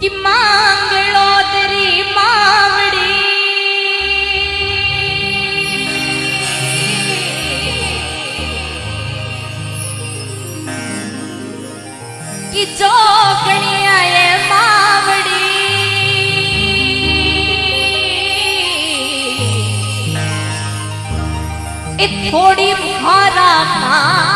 कि मांग लो तेरी मावड़ी। कि जो मावड़ी। ए थोड़ी भारा ना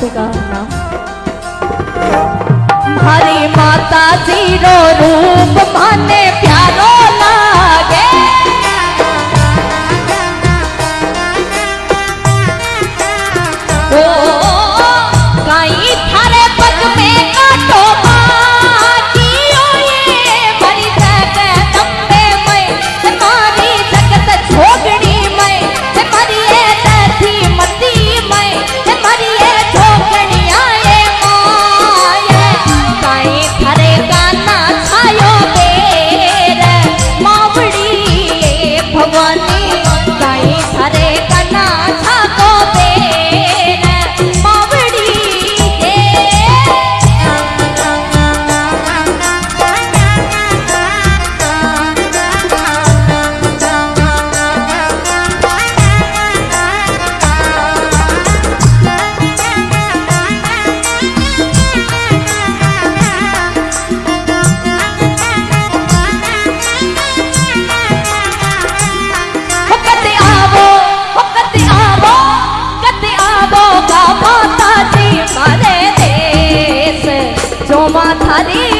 这个诉？阿迪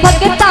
Porque está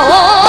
oh.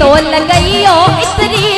तो लगइयो इतनी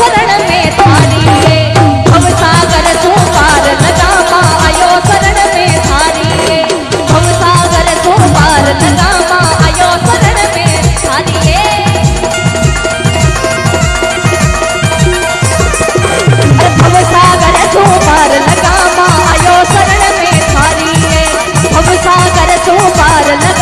शरण में थारी है। हम सागर तू पार लगा आयो शरण में थारी है। हम सागर तू पार लगा आयो शरण में थारी है। हम सागर तू पार लगा आयो शरण में थारी है। हम सागर तू पार लगा